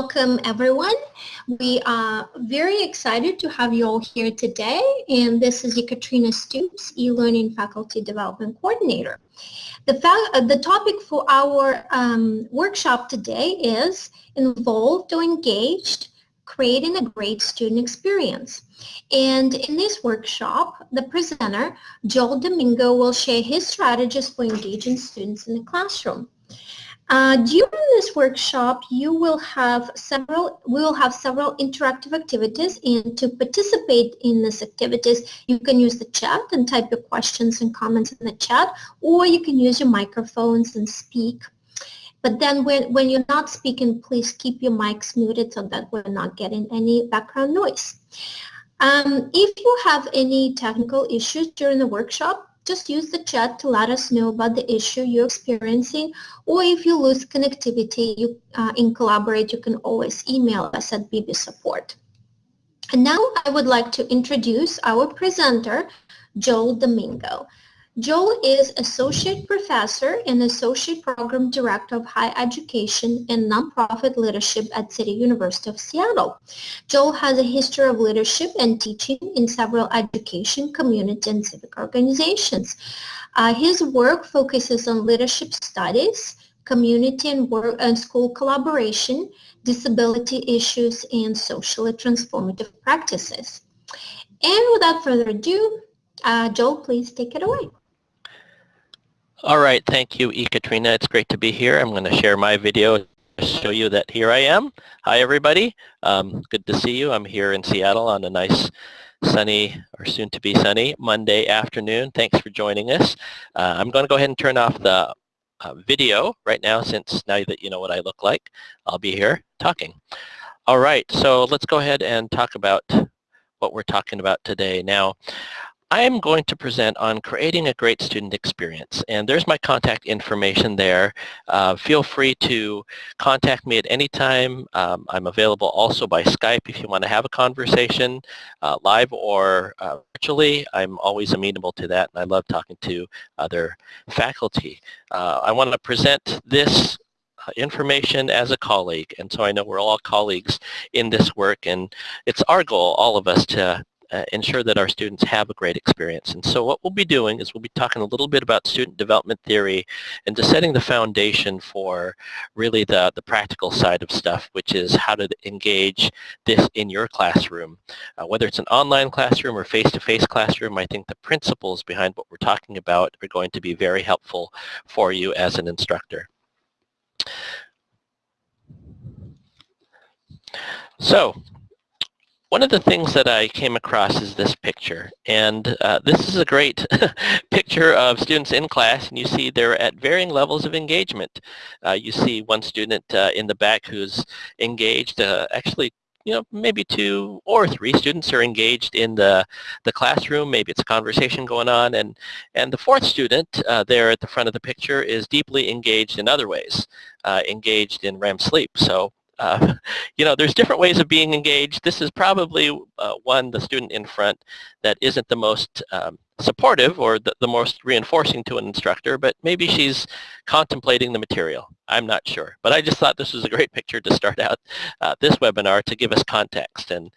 welcome everyone. We are very excited to have you all here today and this is Ekaterina Stoops, e-learning faculty development coordinator. The, uh, the topic for our um, workshop today is involved or engaged, creating a great student experience. And in this workshop, the presenter, Joel Domingo, will share his strategies for engaging students in the classroom. Uh, during this workshop, you will have several, we will have several interactive activities and to participate in these activities, you can use the chat and type your questions and comments in the chat, or you can use your microphones and speak. But then when, when you're not speaking, please keep your mics muted so that we're not getting any background noise. Um, if you have any technical issues during the workshop, just use the chat to let us know about the issue you're experiencing or if you lose connectivity you, uh, in Collaborate, you can always email us at BB Support. And now I would like to introduce our presenter, Joel Domingo. Joel is Associate Professor and Associate Program Director of Higher Education and Nonprofit Leadership at City University of Seattle. Joel has a history of leadership and teaching in several education, community, and civic organizations. Uh, his work focuses on leadership studies, community and work and school collaboration, disability issues, and socially transformative practices. And without further ado, uh, Joel, please take it away. All right, thank you, Ekaterina. It's great to be here. I'm going to share my video to show you that here I am. Hi, everybody. Um, good to see you. I'm here in Seattle on a nice sunny or soon to be sunny Monday afternoon. Thanks for joining us. Uh, I'm going to go ahead and turn off the uh, video right now since now that you know what I look like, I'll be here talking. All right, so let's go ahead and talk about what we're talking about today. Now, I am going to present on creating a great student experience and there's my contact information there. Uh, feel free to contact me at any time. Um, I'm available also by Skype if you want to have a conversation uh, live or uh, virtually. I'm always amenable to that and I love talking to other faculty. Uh, I want to present this uh, information as a colleague and so I know we're all colleagues in this work and it's our goal all of us to uh, ensure that our students have a great experience. And so what we'll be doing is we'll be talking a little bit about student development theory and just setting the foundation for really the, the practical side of stuff, which is how to engage this in your classroom. Uh, whether it's an online classroom or face-to-face -face classroom, I think the principles behind what we're talking about are going to be very helpful for you as an instructor. So one of the things that I came across is this picture, and uh, this is a great picture of students in class, and you see they're at varying levels of engagement. Uh, you see one student uh, in the back who's engaged, uh, actually you know, maybe two or three students are engaged in the, the classroom. Maybe it's a conversation going on. And, and the fourth student uh, there at the front of the picture is deeply engaged in other ways, uh, engaged in REM sleep. So uh, you know, there's different ways of being engaged. This is probably uh, one, the student in front, that isn't the most um, supportive or the, the, most reinforcing to an instructor, but maybe she's contemplating the material. I'm not sure. But I just thought this was a great picture to start out uh, this webinar to give us context. And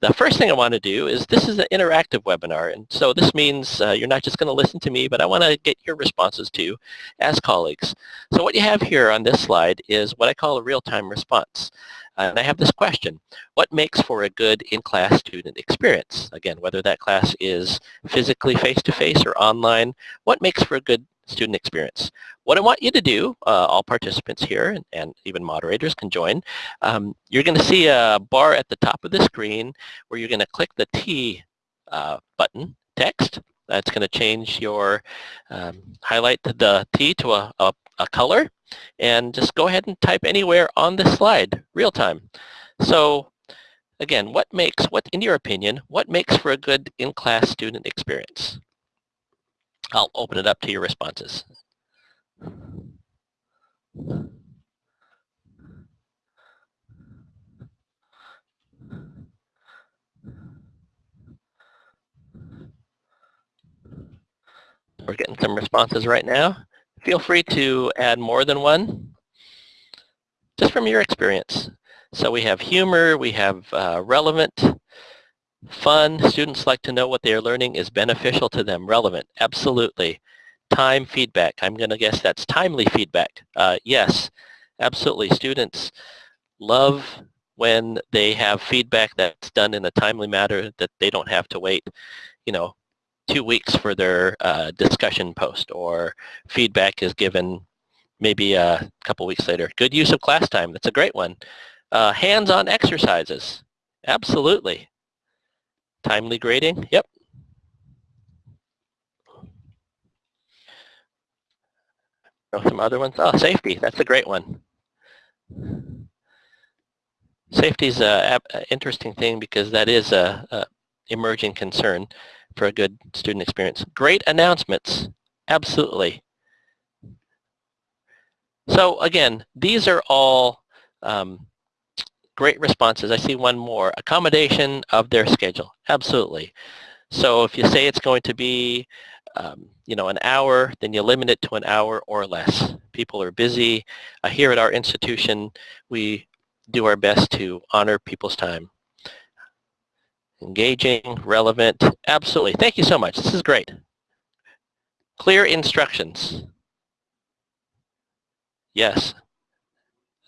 the first thing I want to do is this is an interactive webinar. And so this means uh, you're not just going to listen to me, but I want to get your responses too as colleagues. So what you have here on this slide is what I call a real-time response. And I have this question, what makes for a good in-class student experience? Again, whether that class is physically face-to-face -face or online, what makes for a good student experience? What I want you to do, uh, all participants here and, and, even moderators can join, um, you're going to see a bar at the top of the screen where you're going to click the T uh, button, text. That's going to change your, um, highlight the T to a, a, a color and just go ahead and type anywhere on the slide, real time. So again, what makes, what in your opinion, what makes for a good in-class student experience? I'll open it up to your responses. We're getting some responses right now. Feel free to add more than one, just from your experience. So we have humor, we have uh, relevant, fun. Students like to know what they are learning is beneficial to them. Relevant, absolutely. Time feedback, I'm going to guess that's timely feedback. Uh, yes, absolutely. Students love when they have feedback that's done in a timely manner that they don't have to wait, you know, two weeks for their uh, discussion post or feedback is given maybe a couple weeks later. Good use of class time, that's a great one. Uh, hands-on exercises, absolutely. Timely grading, yep. Some other ones, oh, safety, that's a great one. Safety is an interesting thing because that is a, a emerging concern for a good student experience. Great announcements, absolutely. So again, these are all um, great responses. I see one more. Accommodation of their schedule, absolutely. So if you say it's going to be um, you know, an hour, then you limit it to an hour or less. People are busy. Uh, here at our institution, we do our best to honor people's time engaging, relevant, absolutely. Thank you so much. This is great. Clear instructions. Yes,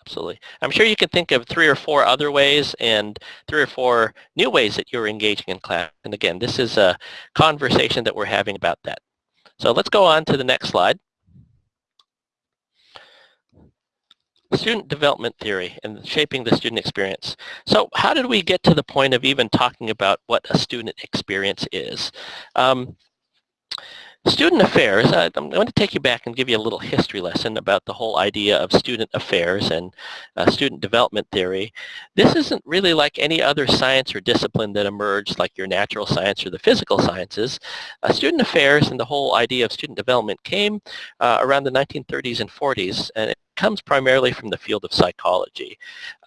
absolutely. I'm sure you can think of three or four other ways and three or four new ways that you're engaging in class. And again, this is a conversation that we're having about that. So let's go on to the next slide. student development theory and shaping the student experience. So how did we get to the point of even talking about what a student experience is? Um, Student affairs, I, am going to take you back and give you a little history lesson about the whole idea of student affairs and uh, student development theory. This isn't really like any other science or discipline that emerged like your natural science or the physical sciences. Uh, student affairs and the whole idea of student development came uh, around the 1930s and 40s and comes primarily from the field of psychology.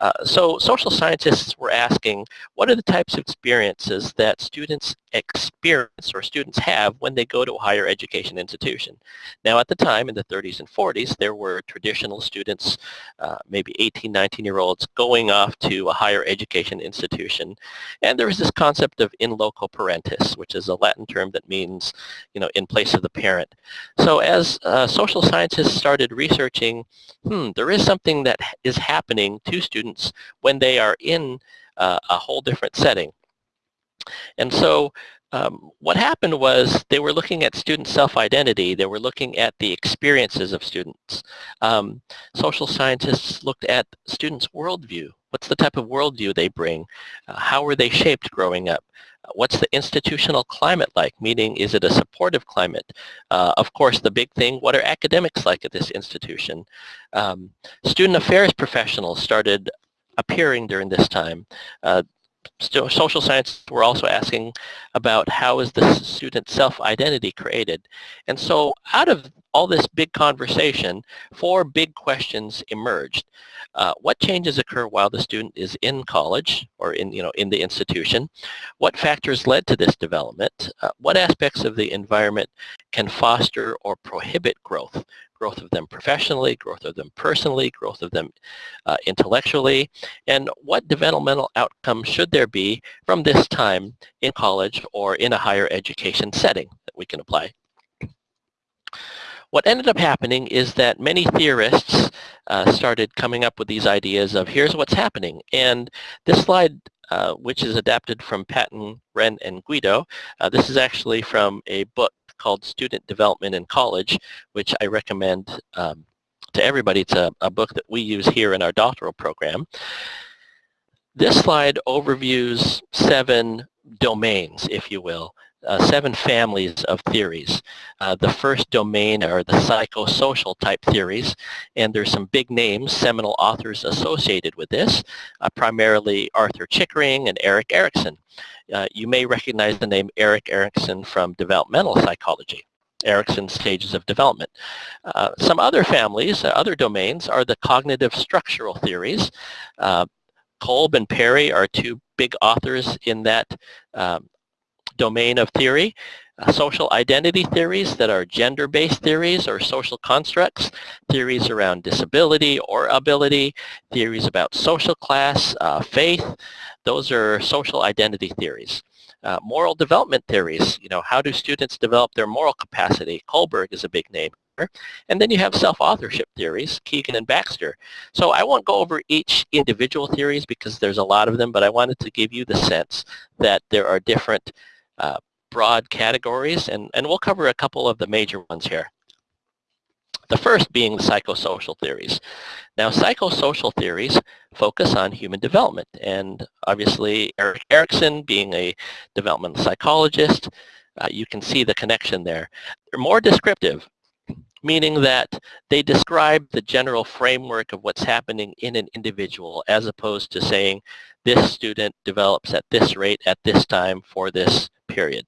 Uh, so social scientists were asking, what are the types of experiences that students experience or students have when they go to a higher education institution? Now at the time, in the 30s and 40s, there were traditional students, uh, maybe 18, 19-year-olds, going off to a higher education institution. And there was this concept of in loco parentis, which is a Latin term that means, you know, in place of the parent. So as uh, social scientists started researching hmm, there is something that is happening to students when they are in uh, a whole different setting. And so um, what happened was they were looking at student self-identity. They were looking at the experiences of students. Um, social scientists looked at students' worldview. What's the type of worldview they bring? Uh, how were they shaped growing up? What's the institutional climate like? Meaning, is it a supportive climate? Uh, of course, the big thing, what are academics like at this institution? Um, student affairs professionals started appearing during this time. Uh, social science were also asking about how is the student self-identity created. And so out of all this big conversation, four big questions emerged. Uh, what changes occur while the student is in college or in, you know, in the institution? What factors led to this development? Uh, what aspects of the environment can foster or prohibit growth? Growth of them professionally, growth of them personally, growth of them uh, intellectually, and what developmental outcomes should there be from this time in college or in a higher education setting that we can apply. What ended up happening is that many theorists uh, started coming up with these ideas of here's what's happening. And this slide uh, which is adapted from Patton, Renn, and Guido. Uh, this is actually from a book called Student Development in College, which I recommend um, to everybody. It's a, a book that we use here in our doctoral program. This slide overviews seven domains, if you will, uh, seven families of theories. Uh, the first domain are the psychosocial type theories, and there's some big names, seminal authors associated with this, uh, primarily Arthur Chickering and Erik Erikson. Uh, you may recognize the name Erik Erikson from developmental psychology. Erikson's stages of development. Uh, some other families, uh, other domains, are the cognitive structural theories. Kolb and Perry are two big authors in that um, domain of theory. uh, social identity theories that are gender-based theories or social constructs, theories around disability or ability, theories about social class, uh, faith. Those are social identity theories. Uh, moral development theories, you know, how do students develop their moral capacity? Kohlberg is a big name. And then you have self-authorship theories, Kegan and Baxter. So I won't go over each individual theories because there's a lot of them, but I wanted to give you the sense that there are different uh, broad categories, and, and we'll cover a couple of the major ones here. The first being the psychosocial theories. Now, psychosocial theories focus on human development, and obviously Erik Erikson being a developmental psychologist, uh, you can see the connection there. They're more descriptive, meaning that they describe the general framework of what's happening in an individual as opposed to saying this student develops at this rate at this time for this period.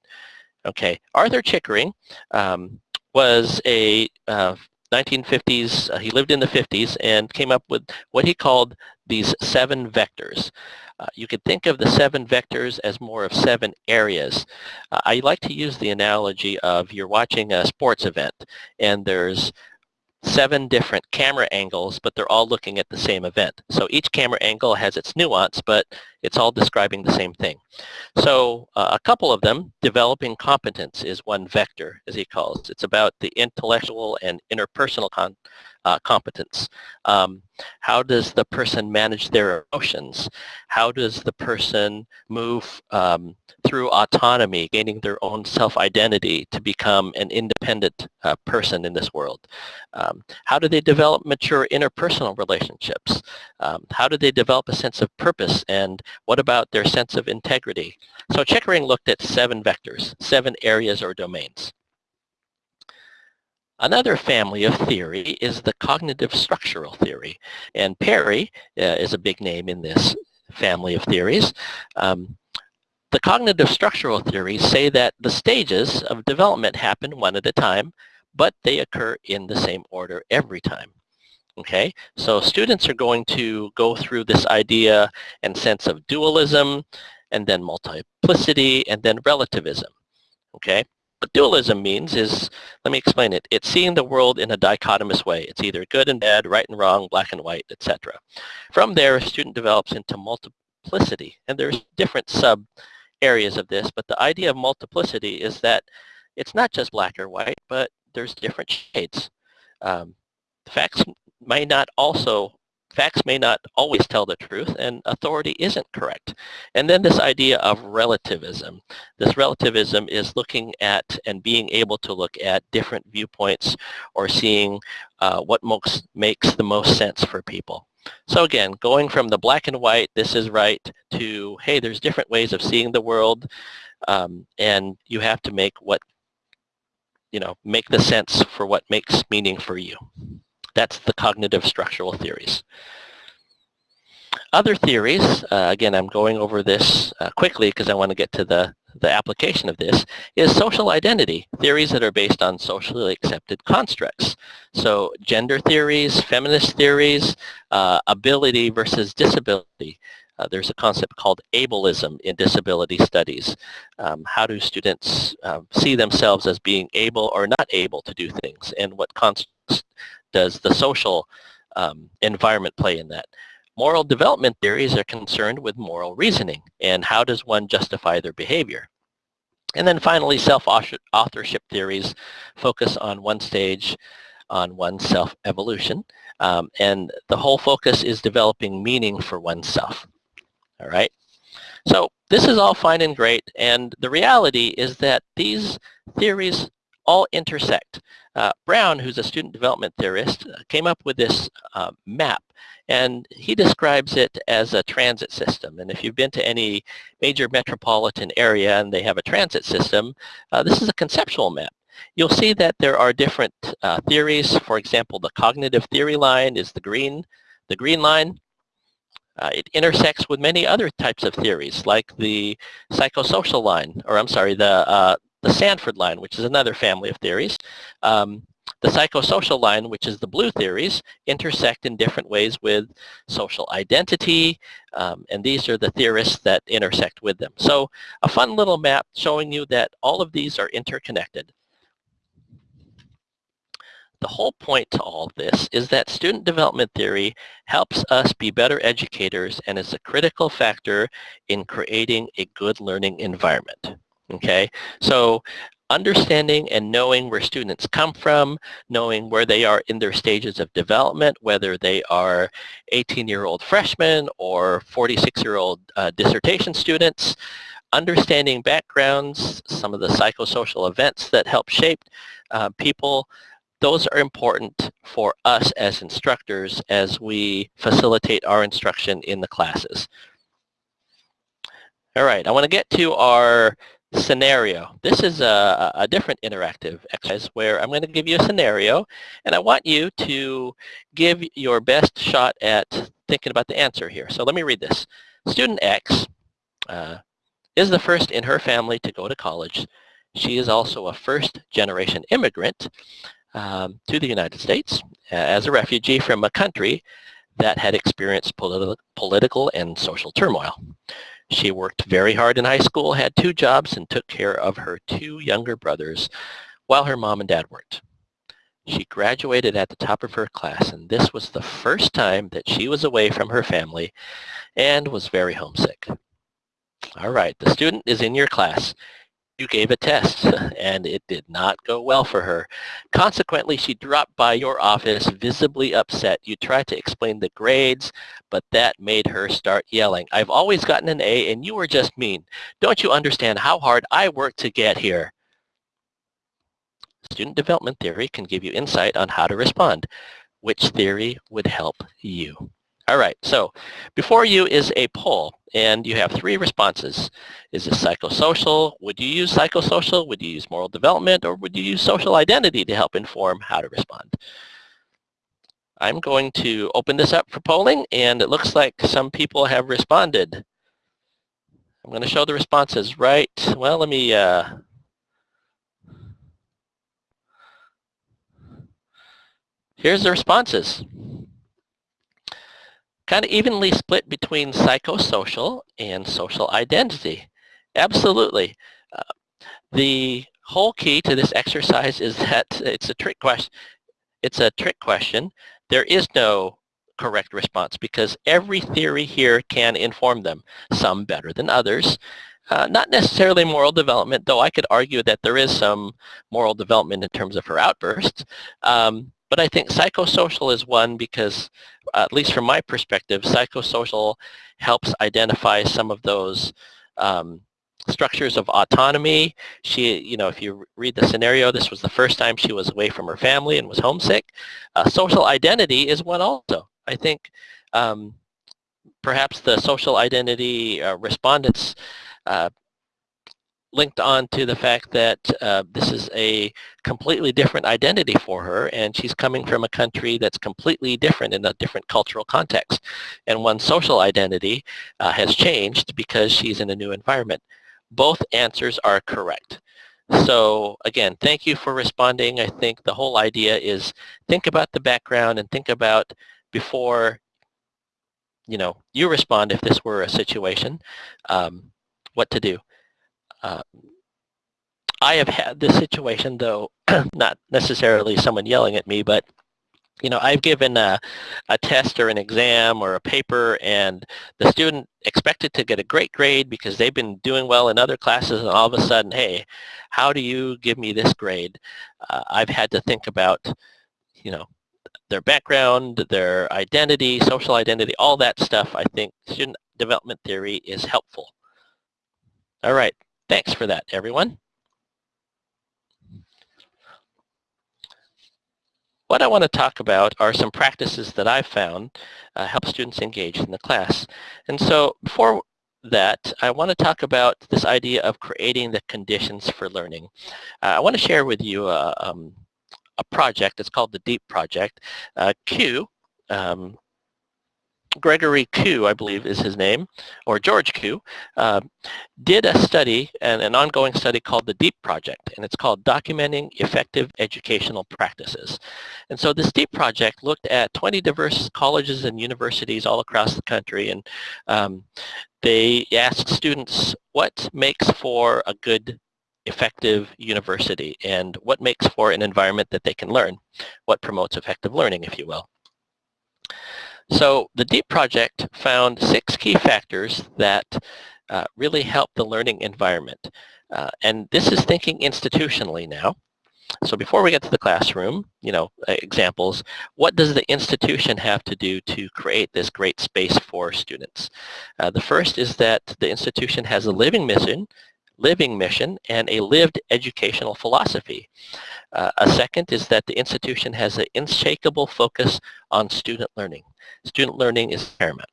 Okay, Arthur Chickering um, was a uh, 1950s, uh, he lived in the 50s and came up with what he called these seven vectors. Uh, you could think of the seven vectors as more of seven areas. Uh, I like to use the analogy of you're watching a sports event and there's seven different camera angles, but they're all looking at the same event. So each camera angle has its nuance, but it's all describing the same thing. So uh, a couple of them, developing competence is one vector, as he calls. it. It's about the intellectual and interpersonal uh, competence. Um, how does the person manage their emotions? How does the person move um, through autonomy, gaining their own self-identity to become an independent uh, person in this world? Um, how do they develop mature interpersonal relationships? Um, how do they develop a sense of purpose and what about their sense of integrity? So Chickering looked at seven vectors, seven areas or domains. Another family of theory is the cognitive structural theory. And Perry uh, is a big name in this family of theories. Um, the cognitive structural theories say that the stages of development happen one at a time, but they occur in the same order every time. Okay, so students are going to go through this idea and sense of dualism, and then multiplicity, and then relativism. Okay, what dualism means is, let me explain it. It's seeing the world in a dichotomous way. It's either good and bad, right and wrong, black and white, etc. From there, a student develops into multiplicity. And there's different sub areas of this, but the idea of multiplicity is that it's not just black or white, but there's different shades. Um, facts may not also facts may not always tell the truth and authority isn't correct. And then this idea of relativism. This relativism is looking at and being able to look at different viewpoints or seeing uh, what most, makes the most sense for people. So again, going from the black and white, this is right, to, hey, there's different ways of seeing the world, um, and you have to make what, you know, make the sense for what makes meaning for you. That's the cognitive structural theories. Other theories, uh, again, I'm going over this uh, quickly because I want to get to the, the application of this, is social identity, theories that are based on socially accepted constructs. So gender theories, feminist theories, uh, ability versus disability. Uh, there's a concept called ableism in disability studies. Um, how do students uh, see themselves as being able or not able to do things and what does the social um, environment play in that? Moral development theories are concerned with moral reasoning and how does one justify their behavior. And then finally, self-authorship theories focus on one stage on one's self-evolution. Um, and the whole focus is developing meaning for oneself. All right. So this is all fine and great. And the reality is that these theories all intersect. Uh, Brown, who's a student development theorist, uh, came up with this uh, map and he describes it as a transit system. And if you've been to any major metropolitan area and they have a transit system, uh, this is a conceptual map. You'll see that there are different uh, theories. For example, the cognitive theory line is the green, the green line. Uh, it intersects with many other types of theories like the psychosocial line, or I'm sorry, the, uh, the Sanford line, which is another family of theories. Um, the psychosocial line, which is the blue theories, intersect in different ways with social identity, um, and these are the theorists that intersect with them. So a fun little map showing you that all of these are interconnected. The whole point to all this is that student development theory helps us be better educators and is a critical factor in creating a good learning environment. Okay, so understanding and knowing where students come from, knowing where they are in their stages of development, whether they are 18-year-old freshmen or 46-year-old uh, dissertation students, understanding backgrounds, some of the psychosocial events that help shape uh, people, those are important for us as instructors as we facilitate our instruction in the classes. All right, I want to get to our scenario. This is a, a, different interactive exercise where I'm going to give you a scenario and I want you to give your best shot at thinking about the answer here. So let me read this. Student X uh, is the first in her family to go to college. She is also a first generation immigrant um, to the United States as a refugee from a country that had experienced politi political and social turmoil. She worked very hard in high school, had two jobs, and took care of her two younger brothers while her mom and dad worked. She graduated at the top of her class, and this was the first time that she was away from her family and was very homesick. All right, the student is in your class you gave a test and it did not go well for her. Consequently, she dropped by your office visibly upset. You tried to explain the grades, but that made her start yelling. I've always gotten an A and you were just mean. Don't you understand how hard I worked to get here? Student development theory can give you insight on how to respond. Which theory would help you? All right, so before you is a poll, and you have three responses. Is this psychosocial? Would you use psychosocial? Would you use moral development? Or would you use social identity to help inform how to respond? I'm going to open this up for polling, and it looks like some people have responded. I'm going to show the responses right. Well, let me... Uh, here's the responses kind of evenly split between psychosocial and social identity. Absolutely. Uh, the whole key to this exercise is that it's a trick question. It's a trick question. There is no correct response because every theory here can inform them, some better than others. Uh, not necessarily moral development, though I could argue that there is some moral development in terms of her outbursts. Um, but I think psychosocial is one because, at least from my perspective, psychosocial helps identify some of those um, structures of autonomy. She, you know, if you read the scenario, this was the first time she was away from her family and was homesick. Uh, social identity is one also. I think um, perhaps the social identity uh, respondents uh, linked on to the fact that uh, this is a completely different identity for her and she's coming from a country that's completely different in a different cultural context. And one social identity uh, has changed because she's in a new environment. Both answers are correct. So again, thank you for responding. I think the whole idea is think about the background and think about before you know, you respond if this were a situation, um, what to do. Uh, I have had this situation, though, not necessarily someone yelling at me, but you know, I've given a, a test or an exam or a paper and the student expected to get a great grade because they've been doing well in other classes and all of a sudden, hey, how do you give me this grade? Uh, I've had to think about, you know, their background, their identity, social identity, all that stuff. I think student development theory is helpful. All right, Thanks for that, everyone. What I want to talk about are some practices that I've found uh, help students engage in the class. And so before that, I want to talk about this idea of creating the conditions for learning. Uh, I want to share with you a, um, a project. It's called the DEEP project. Uh, Q um, Gregory Kuh, I believe is his name, or George Kuh, uh, did a study, and an ongoing study called the DEEP Project, and it's called Documenting Effective Educational Practices. And so this DEEP project looked at 20 diverse colleges and universities all across the country, and um, they asked students what makes for a good effective university and what makes for an environment that they can learn, what promotes effective learning, if you will. So the DEEP project found six key factors that uh, really help the learning environment. Uh, and this is thinking institutionally now. So before we get to the classroom, you know, examples, what does the institution have to do to create this great space for students? Uh, the first is that the institution has a living mission living mission and a lived educational philosophy. Uh, a second is that the institution has an unshakable focus on student learning. Student learning is paramount.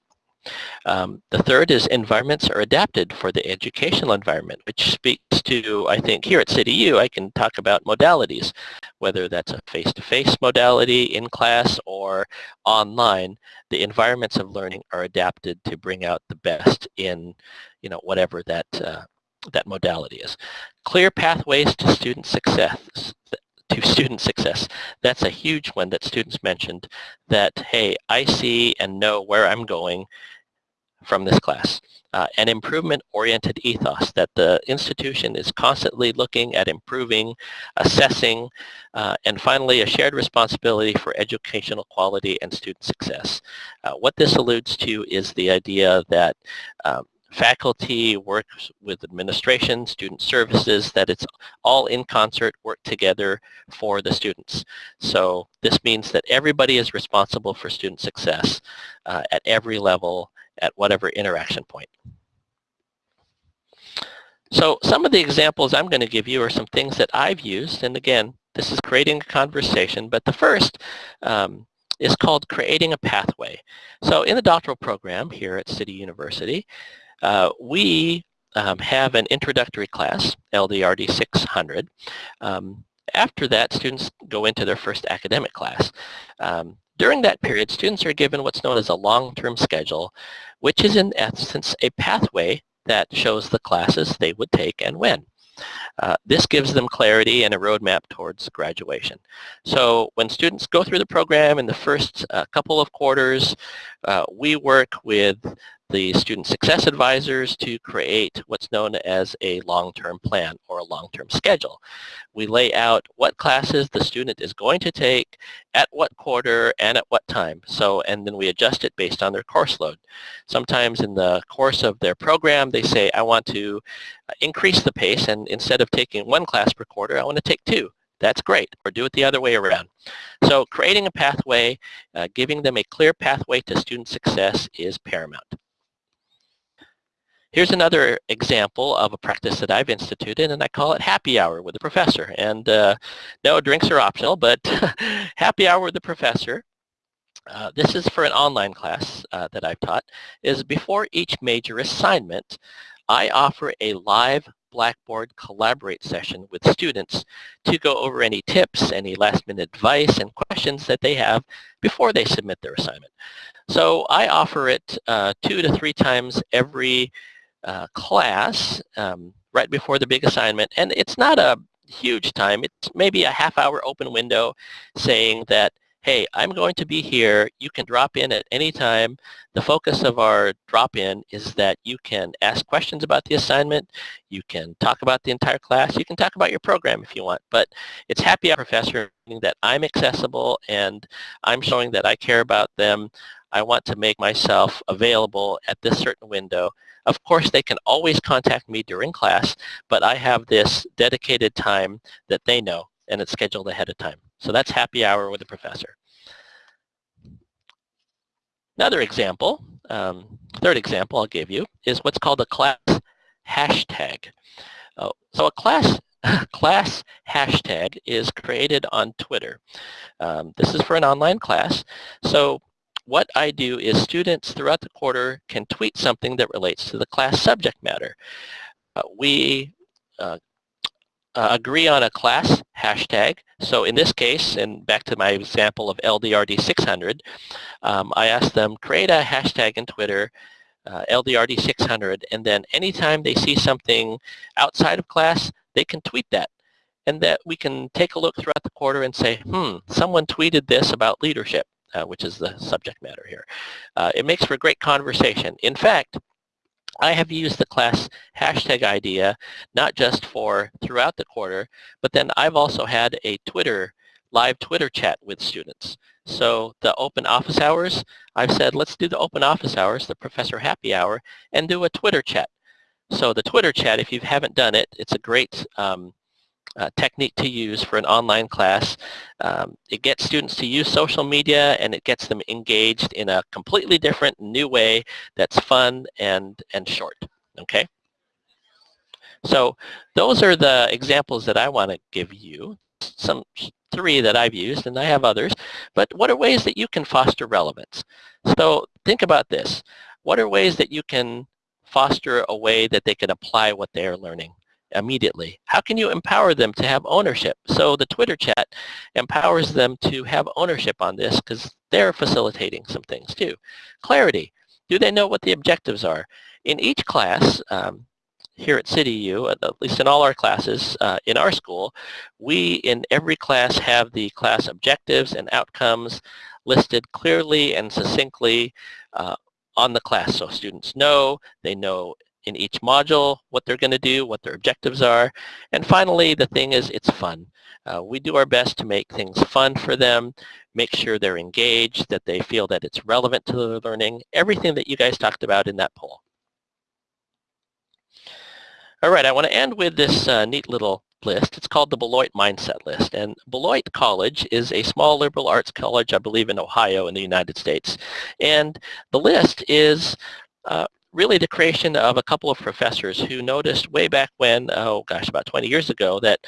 Um, the third is environments are adapted for the educational environment, which speaks to, I think, here at CityU, I can talk about modalities, whether that's a face-to-face -face modality in class or online, the environments of learning are adapted to bring out the best in, you know, whatever that, uh, that modality is. Clear pathways to student success to student success. That's a huge one that students mentioned that, hey, I see and know where I'm going from this class. Uh, an improvement-oriented ethos, that the institution is constantly looking at improving, assessing, uh, and finally a shared responsibility for educational quality and student success. Uh, what this alludes to is the idea that um, faculty works with administration, student services, that it's all in concert, work together for the students. So this means that everybody is responsible for student success uh, at every level, at whatever interaction point. So some of the examples I'm going to give you are some things that I've used, and again, this is creating a conversation, but the first um, is called creating a pathway. So in the doctoral program here at City University, uh, we um, have an introductory class, LDRD 600. Um, after that, students go into their first academic class. Um, during that period, students are given what's known as a long-term schedule, which is in essence a pathway that shows the classes they would take and when. Uh, this gives them clarity and a roadmap towards graduation. So when students go through the program in the first uh, couple of quarters, uh, we work with the student success advisors to create what's known as a long-term plan or a long-term schedule. We lay out what classes the student is going to take, at what quarter, and at what time. So, and then we adjust it based on their course load. Sometimes in the course of their program, they say, I want to uh, increase the pace, and instead of taking one class per quarter, I want to take two that's great. Or do it the other way around. So creating a pathway, uh, giving them a clear pathway to student success is paramount. Here's another example of a practice that I've instituted, and I call it happy hour with the professor. And uh, no, drinks are optional, but happy hour with the professor. Uh, this is for an online class uh, that I've taught, is before each major assignment, I offer a live Blackboard Collaborate session with students to go over any tips, any last minute advice and questions that they have before they submit their assignment. So I offer it uh, two to three times every uh, class um, right before the big assignment. And it's not a huge time. It's maybe a half hour open window saying that, hey, I'm going to be here. You can drop in at any time. The focus of our drop-in is that you can ask questions about the assignment. You can talk about the entire class. You can talk about your program if you want. But it's happy hour professor, that I'm accessible and I'm showing that I care about them. I want to make myself available at this certain window of course, they can always contact me during class, but I have this dedicated time that they know, and it's scheduled ahead of time. So that's happy hour with the professor. Another example, um, third example I'll give you, is what's called a class hashtag. Uh, so a class class hashtag is created on Twitter. Um, this is for an online class. So what I do is students throughout the quarter can tweet something that relates to the class subject matter. Uh, we uh, uh, agree on a class hashtag. So in this case, and back to my example of LDRD600, um, I asked them create a hashtag in Twitter, uh, LDRD600, and then anytime they see something outside of class, they can tweet that. And that we can take a look throughout the quarter and say, hmm, someone tweeted this about leadership, uh, which is the subject matter here. Uh, it makes for a great conversation. In fact, I have used the class hashtag idea not just for throughout the quarter, but then I've also had a Twitter, live Twitter chat with students. So the open office hours, I've said let's do the open office hours, the professor happy hour, and do a Twitter chat. So the Twitter chat, if you haven't done it, it's a great um, uh, technique to use for an online class. Um, it gets students to use social media and it gets them engaged in a completely different new way that's fun and, and short, okay? So those are the examples that I want to give you, some three that I've used and I have others, but what are ways that you can foster relevance? So think about this. What are ways that you can foster a way that they can apply what they're learning? Immediately. How can you empower them to have ownership? So the Twitter chat empowers them to have ownership on this because they're facilitating some things too. Clarity. Do they know what the objectives are? In each class, um, here at CityU, at least in all our classes uh, in our school, we in every class have the class objectives and outcomes listed clearly and succinctly uh, on the class so students know, they know in each module, what they're going to do, what their objectives are. And finally, the thing is it's fun. Uh, we do our best to make things fun for them, make sure they're engaged, that they feel that it's relevant to their learning, everything that you guys talked about in that poll. All right, I want to end with this uh, neat little list. It's called the Beloit Mindset List. And Beloit College is a small liberal arts college, I believe, in Ohio in the United States. And the list is uh, really the creation of a couple of professors who noticed way back when, oh gosh, about 20 years ago, that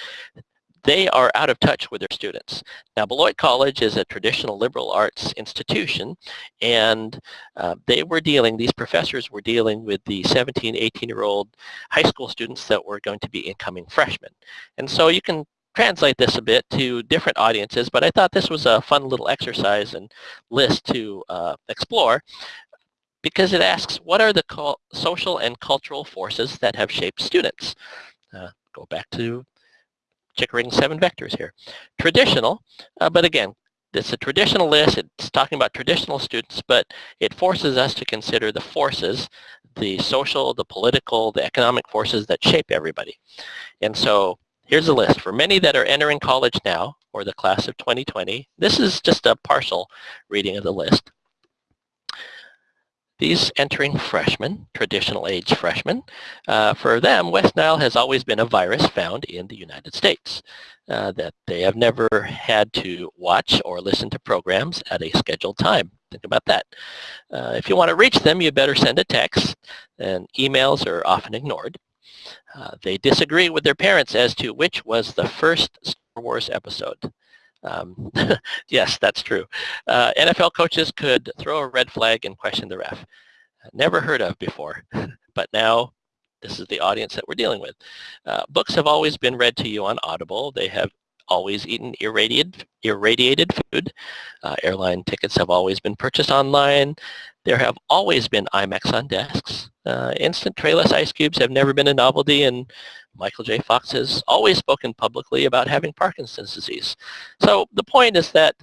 they are out of touch with their students. Now, Beloit College is a traditional liberal arts institution, and uh, they were dealing, these professors were dealing with the 17, 18-year-old high school students that were going to be incoming freshmen. And so you can translate this a bit to different audiences, but I thought this was a fun little exercise and list to uh, explore because it asks what are the social and cultural forces that have shaped students. Uh, go back to Chickering seven vectors here. Traditional, uh, but again, it's a traditional list. It's talking about traditional students, but it forces us to consider the forces, the social, the political, the economic forces that shape everybody. And so here's a list. For many that are entering college now, or the class of 2020, this is just a partial reading of the list. These entering freshmen, traditional age freshmen, uh, for them, West Nile has always been a virus found in the United States. Uh, that they have never had to watch or listen to programs at a scheduled time. Think about that. Uh, if you want to reach them, you better send a text, and emails are often ignored. Uh, they disagree with their parents as to which was the first Star Wars episode. Um, yes, that's true. Uh, NFL coaches could throw a red flag and question the ref. Never heard of before, but now this is the audience that we're dealing with. Uh, books have always been read to you on Audible. They have always eaten irradiated, irradiated food. Uh, airline tickets have always been purchased online. There have always been iMacs on desks. Uh, instant trayless ice cubes have never been a novelty, and Michael J. Fox has always spoken publicly about having Parkinson's disease. So the point is that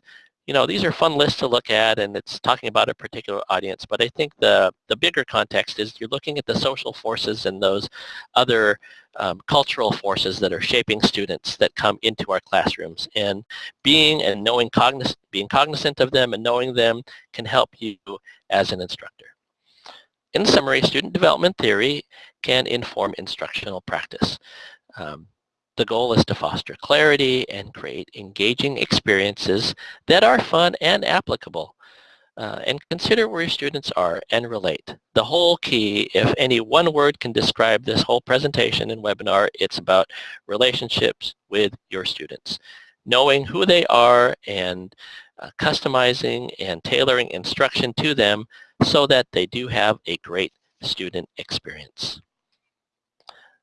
you know, these are fun lists to look at and it's talking about a particular audience, but I think the, the bigger context is you're looking at the social forces and those other um, cultural forces that are shaping students that come into our classrooms. And being and knowing cogniz being cognizant of them and knowing them can help you as an instructor. In summary, student development theory can inform instructional practice. Um, the goal is to foster clarity and create engaging experiences that are fun and applicable. Uh, and consider where your students are and relate. The whole key, if any one word can describe this whole presentation and webinar, it's about relationships with your students. Knowing who they are and uh, customizing and tailoring instruction to them so that they do have a great student experience.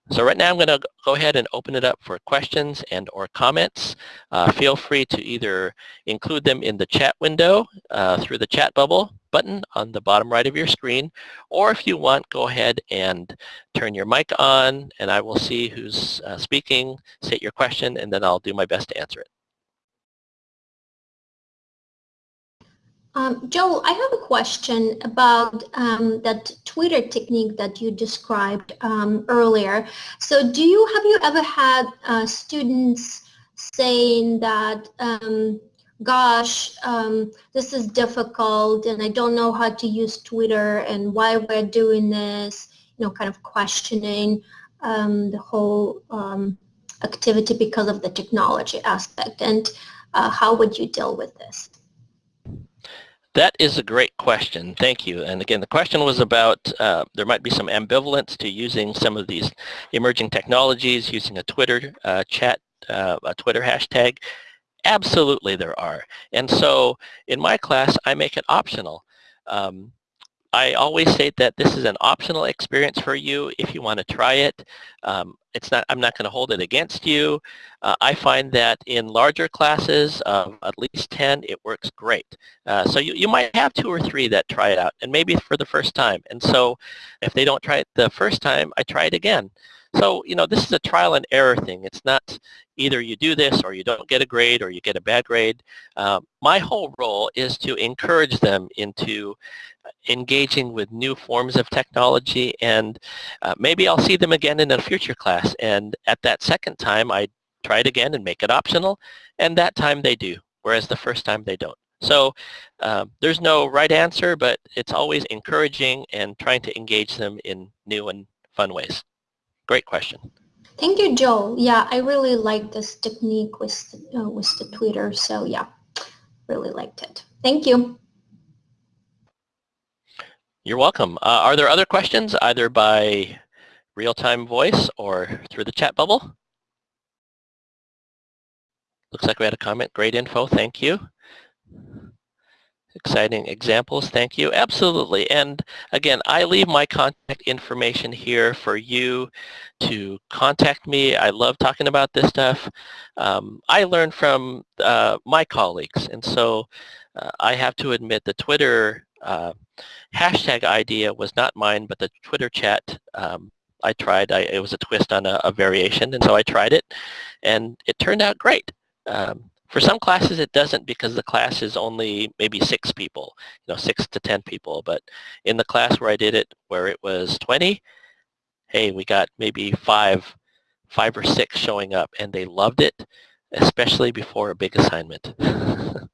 So right now I'm going to go ahead and open it up for questions and or comments. Uh, feel free to either include them in the chat window uh, through the chat bubble button on the bottom right of your screen, or if you want, go ahead and turn your mic on and I will see who's uh, speaking, state your question, and then I'll do my best to answer it. Um, Joel, I have a question about um, that Twitter technique that you described um, earlier. So do you, have you ever had uh, students saying that, um, gosh, um, this is difficult and I don't know how to use Twitter and why we're doing this, you know, kind of questioning um, the whole activity because of the technology aspect and uh, how would you deal with this? That is a great question. Thank you. And again, the question was about uh, there might be some ambivalence to using some of these emerging technologies, using a Twitter uh, chat, uh, a Twitter hashtag. Absolutely there are. And so in my class, I make it optional. Um, I always say that this is an optional experience for you if you want to try it. Um, it's not, I'm not going to hold it against you. Uh, I find that in larger classes at least 10, it works great. Uh, so you, you might have two or three that try it out, and maybe for the first time. And so if they don't try it the first time, I try it again. So, you know, this is a trial and error thing. It's not either you do this or you don't get a grade or you get a bad grade. Uh, my whole role is to encourage them into engaging with new forms of technology and uh, maybe I'll see them again in a future class and at that second time I try it again and make it optional and that time they do whereas the first time they don't. So um, there's no right answer but it's always encouraging and trying to engage them in new and fun ways. Great question. Thank you, Joe. Yeah, I really like this technique with, uh, with the Twitter. So yeah, really liked it. Thank you. You're welcome. Uh, are there other questions either by real-time voice or through the chat bubble? Looks like we had a comment. Great info. Thank you. Exciting examples. Thank you. Absolutely. And again, I leave my contact information here for you to contact me. I love talking about this stuff. Um, I learn from uh, my colleagues. And so uh, I have to admit the Twitter uh, hashtag idea was not mine, but the Twitter chat um, I tried. I, it was a twist on a, a, variation, and so I tried it, and it turned out great. Um, for some classes it doesn't because the class is only maybe six people, you know, six to 10 people. But in the class where I did it, where it was 20, hey, we got maybe five, five or six showing up and they loved it, especially before a big assignment.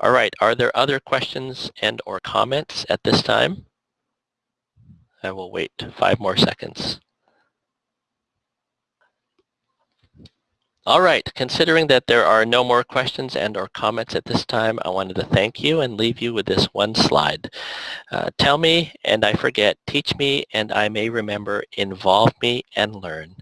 All right, are there other questions and or comments at this time? I will wait five more seconds. All right, considering that there are no more questions and or comments at this time, I wanted to thank you and leave you with this one slide. Uh, tell me and I forget, teach me and I may remember, involve me and learn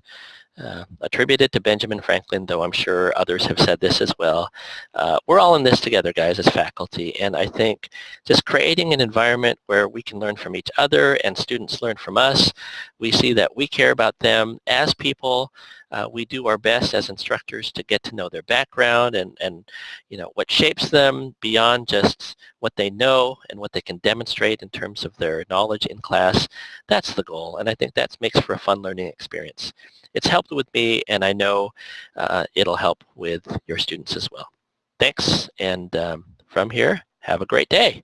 uh, attributed to Benjamin Franklin, though I'm sure others have said this as well. Uh, we're all in this together, guys, as faculty, and I think just creating an environment where we can learn from each other and students learn from us, we see that we care about them as people, uh, we do our best as instructors to get to know their background and, and you know what shapes them beyond just what they know and what they can demonstrate in terms of their knowledge in class. That's the goal, and I think that makes for a fun learning experience. It's helped with me, and I know uh, it'll help with your students as well. Thanks, and um, from here, have a great day.